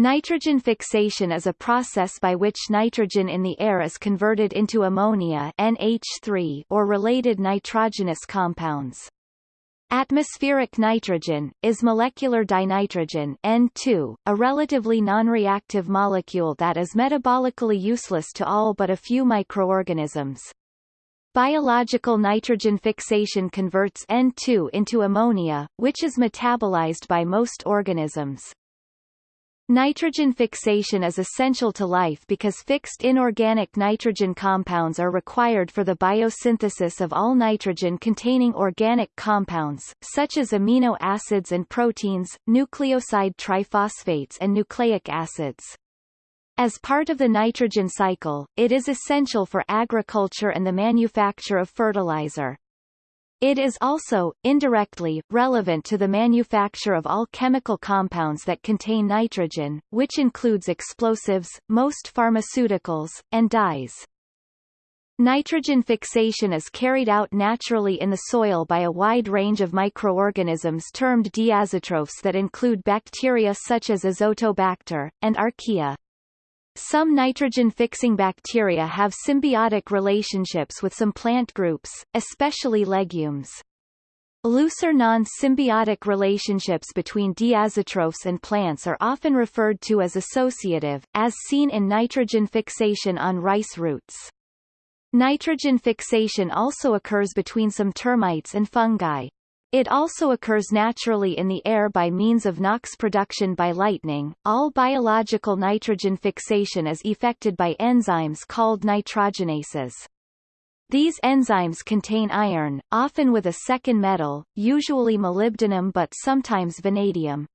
Nitrogen fixation is a process by which nitrogen in the air is converted into ammonia NH3 or related nitrogenous compounds. Atmospheric nitrogen, is molecular dinitrogen N2, a relatively non-reactive molecule that is metabolically useless to all but a few microorganisms. Biological nitrogen fixation converts N2 into ammonia, which is metabolized by most organisms. Nitrogen fixation is essential to life because fixed inorganic nitrogen compounds are required for the biosynthesis of all nitrogen-containing organic compounds, such as amino acids and proteins, nucleoside triphosphates and nucleic acids. As part of the nitrogen cycle, it is essential for agriculture and the manufacture of fertilizer. It is also, indirectly, relevant to the manufacture of all chemical compounds that contain nitrogen, which includes explosives, most pharmaceuticals, and dyes. Nitrogen fixation is carried out naturally in the soil by a wide range of microorganisms termed diazotrophs that include bacteria such as Azotobacter, and archaea. Some nitrogen-fixing bacteria have symbiotic relationships with some plant groups, especially legumes. Looser non-symbiotic relationships between diazotrophs and plants are often referred to as associative, as seen in nitrogen fixation on rice roots. Nitrogen fixation also occurs between some termites and fungi. It also occurs naturally in the air by means of NOx production by lightning. All biological nitrogen fixation is effected by enzymes called nitrogenases. These enzymes contain iron, often with a second metal, usually molybdenum but sometimes vanadium.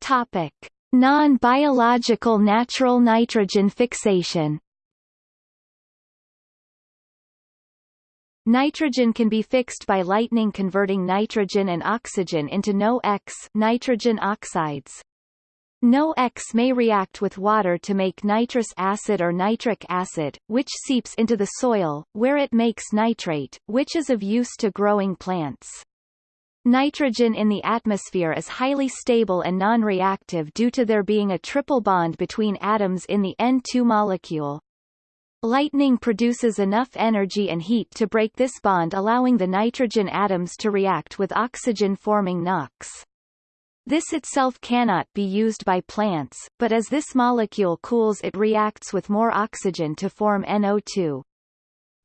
Topic: Non-biological natural nitrogen fixation Nitrogen can be fixed by lightning converting nitrogen and oxygen into NO-X nitrogen oxides. NO-X may react with water to make nitrous acid or nitric acid, which seeps into the soil, where it makes nitrate, which is of use to growing plants. Nitrogen in the atmosphere is highly stable and non-reactive due to there being a triple bond between atoms in the N2 molecule. Lightning produces enough energy and heat to break this bond allowing the nitrogen atoms to react with oxygen forming NOx. This itself cannot be used by plants, but as this molecule cools it reacts with more oxygen to form NO2.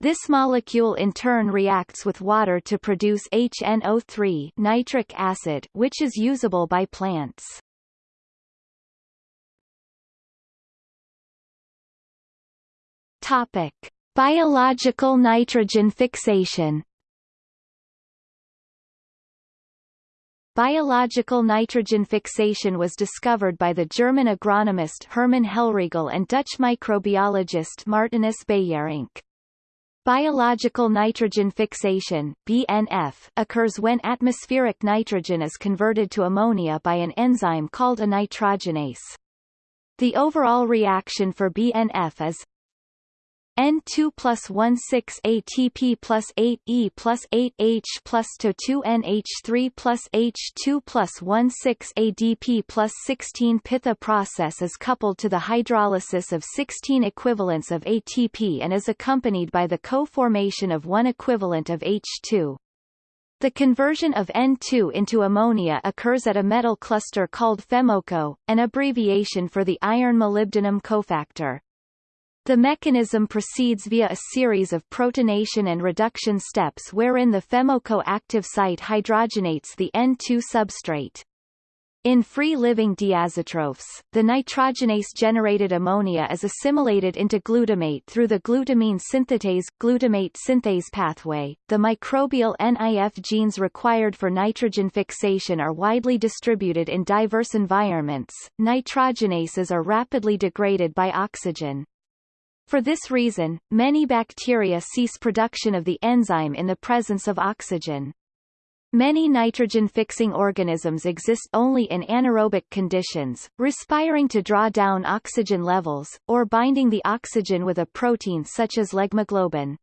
This molecule in turn reacts with water to produce HNO3 nitric acid which is usable by plants. Topic: Biological nitrogen fixation. Biological nitrogen fixation was discovered by the German agronomist Hermann Hellriegel and Dutch microbiologist Martinus Beijerinck. Biological nitrogen fixation BNF, occurs when atmospheric nitrogen is converted to ammonia by an enzyme called a nitrogenase. The overall reaction for BNF is N2 plus 1 6 ATP plus 8 E plus 8 H plus To2 NH3 plus H2 plus 1 6 ADP plus 16 Pitha process is coupled to the hydrolysis of 16 equivalents of ATP and is accompanied by the co-formation of one equivalent of H2. The conversion of N2 into ammonia occurs at a metal cluster called FeMoCo, an abbreviation for the iron-molybdenum cofactor. The mechanism proceeds via a series of protonation and reduction steps wherein the FeMoCo active site hydrogenates the N2 substrate. In free-living diazotrophs, the nitrogenase-generated ammonia is assimilated into glutamate through the glutamine synthetase glutamate synthase pathway. The microbial NIF genes required for nitrogen fixation are widely distributed in diverse environments. Nitrogenases are rapidly degraded by oxygen. For this reason, many bacteria cease production of the enzyme in the presence of oxygen. Many nitrogen-fixing organisms exist only in anaerobic conditions, respiring to draw down oxygen levels, or binding the oxygen with a protein such as leghemoglobin.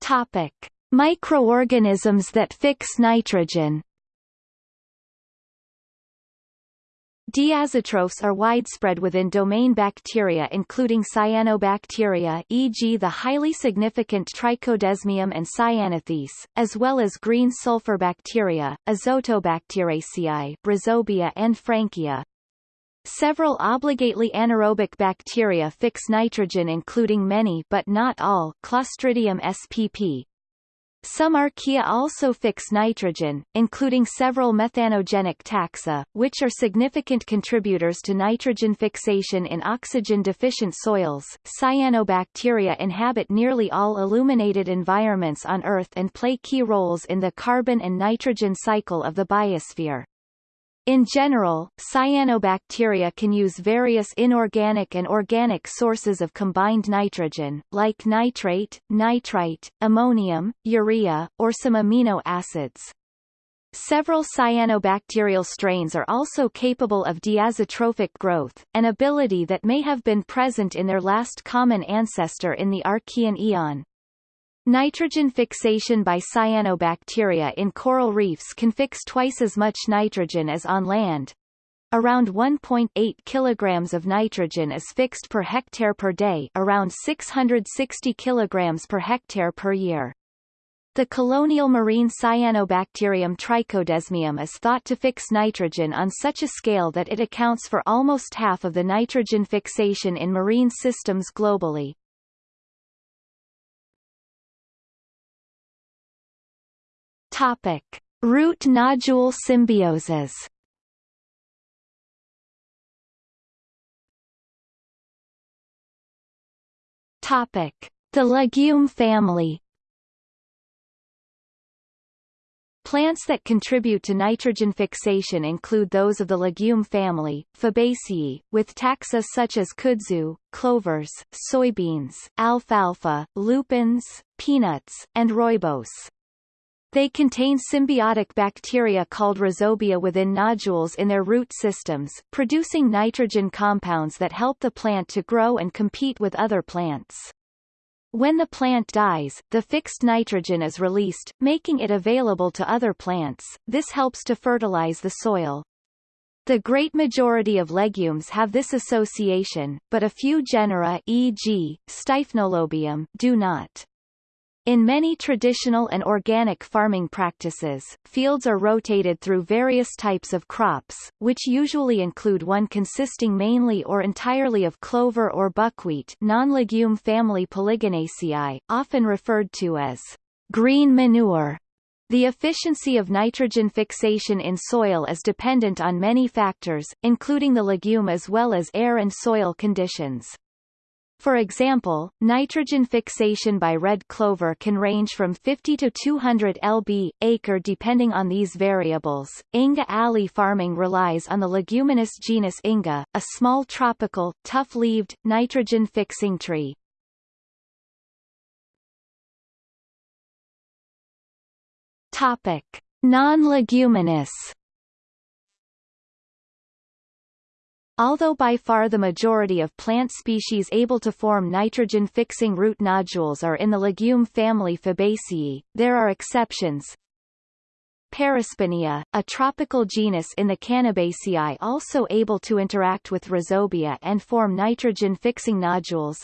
Topic: Microorganisms that fix nitrogen. Diazotrophs are widespread within domain bacteria including cyanobacteria e.g. the highly significant Trichodesmium and Cyanothece, as well as green sulfur bacteria, Azotobacteriaceae, Rhizobia and Frankia. Several obligately anaerobic bacteria fix nitrogen including many but not all Clostridium spp, some archaea also fix nitrogen, including several methanogenic taxa, which are significant contributors to nitrogen fixation in oxygen-deficient soils. Cyanobacteria inhabit nearly all illuminated environments on Earth and play key roles in the carbon and nitrogen cycle of the biosphere. In general, cyanobacteria can use various inorganic and organic sources of combined nitrogen, like nitrate, nitrite, ammonium, urea, or some amino acids. Several cyanobacterial strains are also capable of diazotrophic growth, an ability that may have been present in their last common ancestor in the Archean eon. Nitrogen fixation by cyanobacteria in coral reefs can fix twice as much nitrogen as on land. Around 1.8 kilograms of nitrogen is fixed per hectare per day around 660 kilograms per hectare per year. The colonial marine Cyanobacterium trichodesmium is thought to fix nitrogen on such a scale that it accounts for almost half of the nitrogen fixation in marine systems globally. Topic: Root nodule symbioses. Topic: The legume family. Plants that contribute to nitrogen fixation include those of the legume family, Fabaceae, with taxa such as kudzu, clovers, soybeans, alfalfa, lupins, peanuts, and rooibos. They contain symbiotic bacteria called rhizobia within nodules in their root systems, producing nitrogen compounds that help the plant to grow and compete with other plants. When the plant dies, the fixed nitrogen is released, making it available to other plants. This helps to fertilize the soil. The great majority of legumes have this association, but a few genera e.g., Styphnolobium do not. In many traditional and organic farming practices, fields are rotated through various types of crops, which usually include one consisting mainly or entirely of clover or buckwheat non-legume family Polygonaceae, often referred to as green manure. The efficiency of nitrogen fixation in soil is dependent on many factors, including the legume as well as air and soil conditions. For example, nitrogen fixation by red clover can range from 50 to 200 lb acre depending on these variables. Inga alley farming relies on the leguminous genus Inga, a small tropical, tough-leaved, nitrogen-fixing tree. Topic: Non-leguminous Although by far the majority of plant species able to form nitrogen-fixing root nodules are in the legume family Fabaceae, there are exceptions. Parasponia, a tropical genus in the Cannabaceae also able to interact with Rhizobia and form nitrogen-fixing nodules.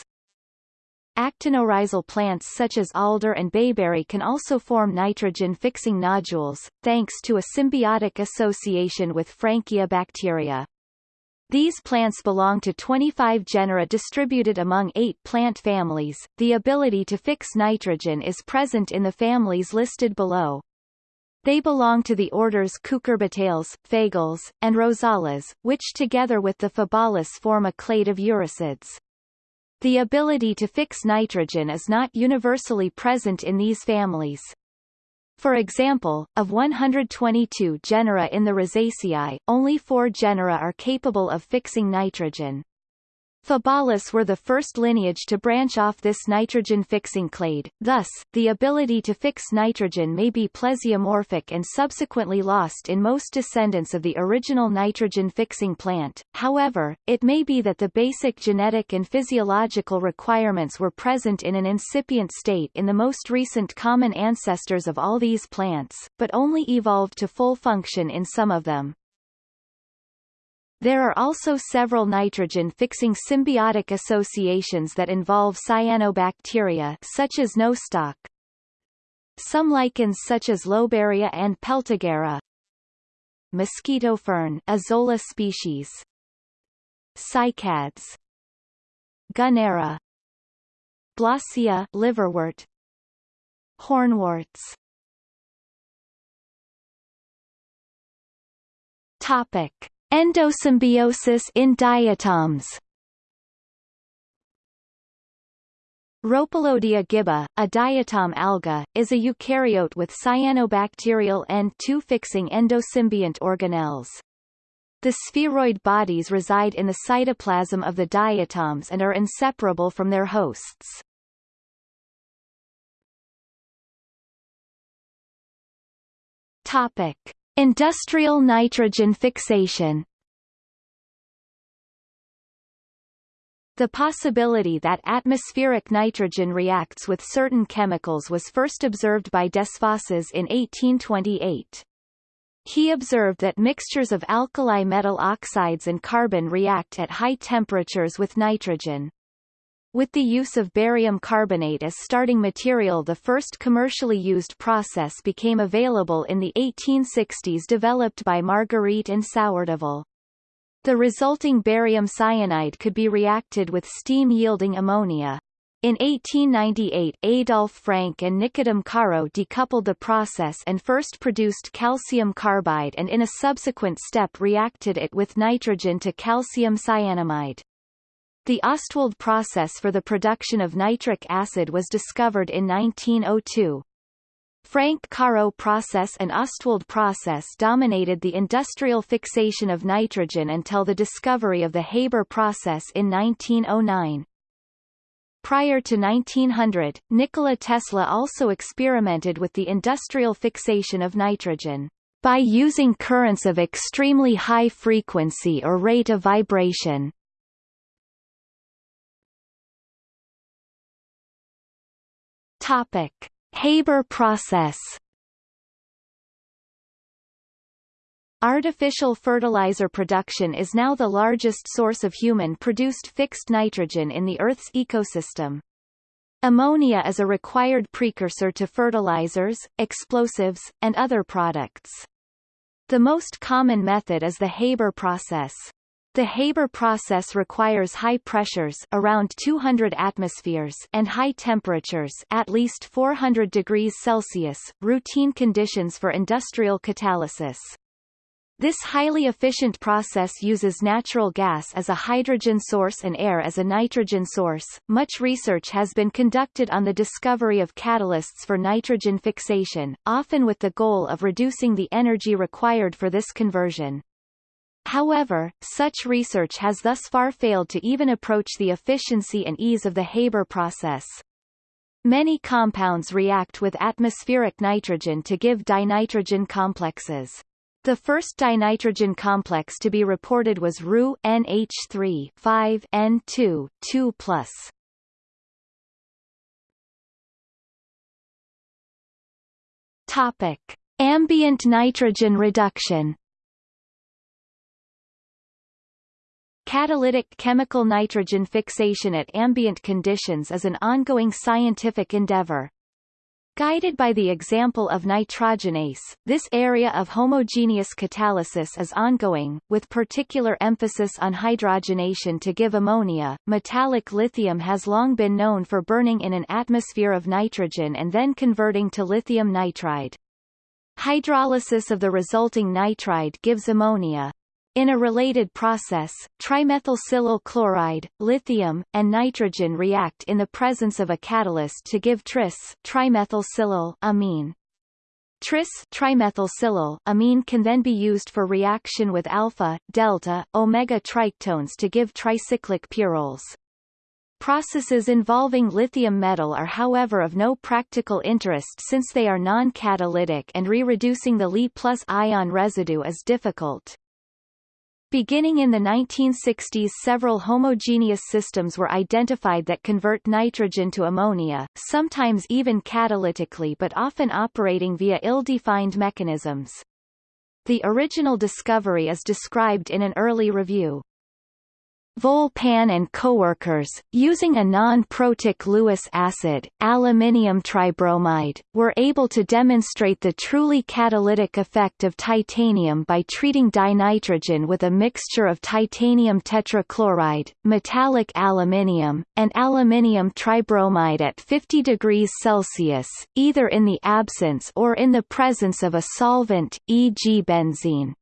Actinorhizal plants such as alder and bayberry can also form nitrogen-fixing nodules, thanks to a symbiotic association with Frankia bacteria. These plants belong to 25 genera distributed among eight plant families. The ability to fix nitrogen is present in the families listed below. They belong to the orders Cucurbitales, Fagales, and Rosales, which together with the Fabales form a clade of eurosids. The ability to fix nitrogen is not universally present in these families. For example, of 122 genera in the Rosaceae, only four genera are capable of fixing nitrogen. Fabales were the first lineage to branch off this nitrogen-fixing clade, thus, the ability to fix nitrogen may be plesiomorphic and subsequently lost in most descendants of the original nitrogen-fixing plant, however, it may be that the basic genetic and physiological requirements were present in an incipient state in the most recent common ancestors of all these plants, but only evolved to full function in some of them. There are also several nitrogen-fixing symbiotic associations that involve cyanobacteria such as nostoc. Some lichens such as Lobaria and Peltigera. Mosquito fern Azolla species. Cycads. Gunnera. Blasia liverwort. Hornworts. Topic. Endosymbiosis in diatoms Rhopalodia gibba, a diatom alga, is a eukaryote with cyanobacterial N2 fixing endosymbiont organelles. The spheroid bodies reside in the cytoplasm of the diatoms and are inseparable from their hosts. Topic. Industrial nitrogen fixation The possibility that atmospheric nitrogen reacts with certain chemicals was first observed by Desfosses in 1828. He observed that mixtures of alkali metal oxides and carbon react at high temperatures with nitrogen. With the use of barium carbonate as starting material the first commercially used process became available in the 1860s developed by Margueritte and Sourdeval. The resulting barium cyanide could be reacted with steam-yielding ammonia. In 1898 Adolf Frank and Nicodème Caro decoupled the process and first produced calcium carbide and in a subsequent step reacted it with nitrogen to calcium cyanamide. The Ostwald process for the production of nitric acid was discovered in 1902. Frank-Caro process and Ostwald process dominated the industrial fixation of nitrogen until the discovery of the Haber process in 1909. Prior to 1900, Nikola Tesla also experimented with the industrial fixation of nitrogen by using currents of extremely high frequency or rate of vibration. Topic: Haber process. Artificial fertilizer production is now the largest source of human-produced fixed nitrogen in the Earth's ecosystem. Ammonia is a required precursor to fertilizers, explosives, and other products. The most common method is the Haber process. The Haber process requires high pressures around 200 atmospheres and high temperatures at least 400 degrees Celsius, routine conditions for industrial catalysis. This highly efficient process uses natural gas as a hydrogen source and air as a nitrogen source. Much research has been conducted on the discovery of catalysts for nitrogen fixation, often with the goal of reducing the energy required for this conversion. However, such research has thus far failed to even approach the efficiency and ease of the Haber process. Many compounds react with atmospheric nitrogen to give dinitrogen complexes. The first dinitrogen complex to be reported was Ru NH3 5 N2 2 Topic: Ambient nitrogen reduction. Catalytic chemical nitrogen fixation at ambient conditions is an ongoing scientific endeavor. Guided by the example of nitrogenase, this area of homogeneous catalysis is ongoing, with particular emphasis on hydrogenation to give ammonia. Metallic lithium has long been known for burning in an atmosphere of nitrogen and then converting to lithium nitride. Hydrolysis of the resulting nitride gives ammonia. In a related process, trimethylsilyl chloride, lithium, and nitrogen react in the presence of a catalyst to give tris trimethylsilyl amine. Tris trimethylsilyl amine can then be used for reaction with alpha, delta, omega triketones to give tricyclic pyrroles. Processes involving lithium metal are however of no practical interest since they are non-catalytic and re-reducing the Li plus ion residue is difficult. Beginning in the 1960s several homogeneous systems were identified that convert nitrogen to ammonia, sometimes even catalytically but often operating via ill-defined mechanisms. The original discovery is described in an early review. Vol'pin and coworkers, using a non-protic Lewis acid, aluminium tribromide, were able to demonstrate the truly catalytic effect of titanium by treating dinitrogen with a mixture of titanium tetrachloride, metallic aluminium, and aluminium tribromide at 50 degrees Celsius, either in the absence or in the presence of a solvent, e.g. benzene.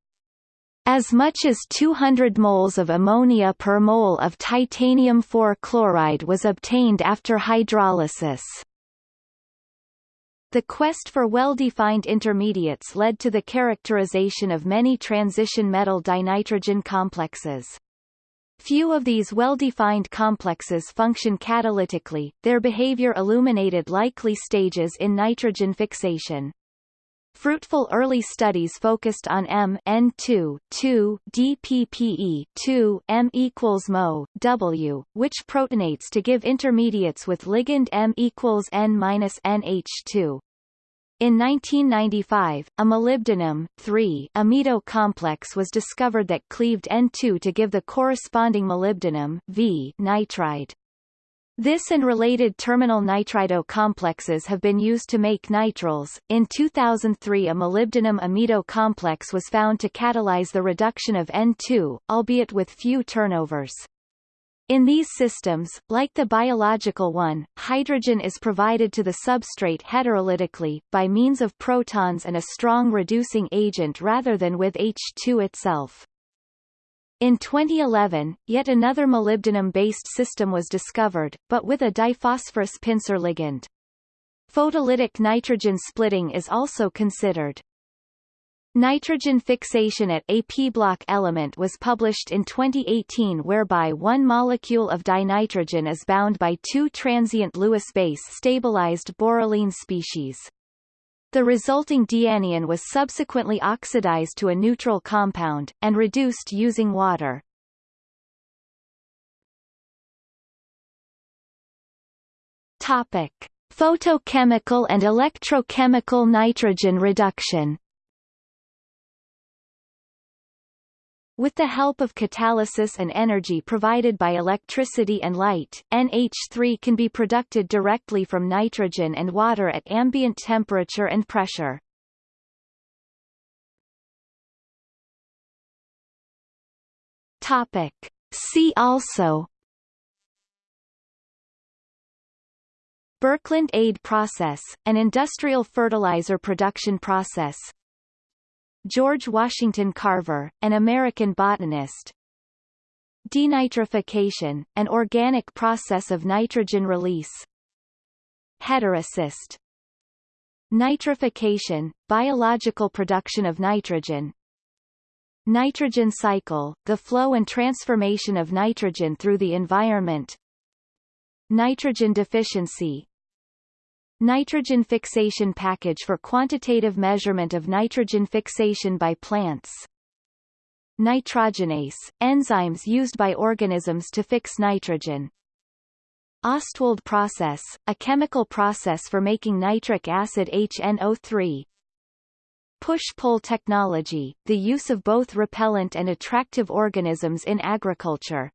As much as 200 moles of ammonia per mole of titanium 4 chloride was obtained after hydrolysis. The quest for well-defined intermediates led to the characterization of many transition metal dinitrogen complexes. Few of these well-defined complexes function catalytically, their behavior illuminated likely stages in nitrogen fixation. Fruitful early studies focused on M N2 2 DPPE 2 M equals Mo W, which protonates to give intermediates with ligand M equals N minus NH2. In 1995, a molybdenum three amido complex was discovered that cleaved N2 to give the corresponding molybdenum V nitride. This and related terminal nitrido complexes have been used to make nitriles. In 2003 a molybdenum amido complex was found to catalyze the reduction of N2, albeit with few turnovers. In these systems, like the biological one, hydrogen is provided to the substrate heterolytically, by means of protons and a strong reducing agent rather than with H2 itself. In 2011, yet another molybdenum-based system was discovered, but with a diphosphorus pincer ligand. Photolytic nitrogen splitting is also considered. Nitrogen fixation at a p-block element was published in 2018 whereby one molecule of dinitrogen is bound by two transient Lewis base stabilized borylene species. The resulting dianion was subsequently oxidized to a neutral compound, and reduced using water. Topic. Photochemical and electrochemical nitrogen reduction With the help of catalysis and energy provided by electricity and light, NH3 can be produced directly from nitrogen and water at ambient temperature and pressure. Topic. See also Birkeland-Eyde process, an industrial fertilizer production process George Washington Carver, an American botanist. Denitrification, an organic process of nitrogen release. Heterocyst Nitrification, biological production of nitrogen. Nitrogen cycle, the flow and transformation of nitrogen through the environment. Nitrogen deficiency, Nitrogen fixation package for quantitative measurement of nitrogen fixation by plants. Nitrogenase, enzymes used by organisms to fix nitrogen. Ostwald process, a chemical process for making nitric acid HNO3. Push-pull technology, the use of both repellent and attractive organisms in agriculture.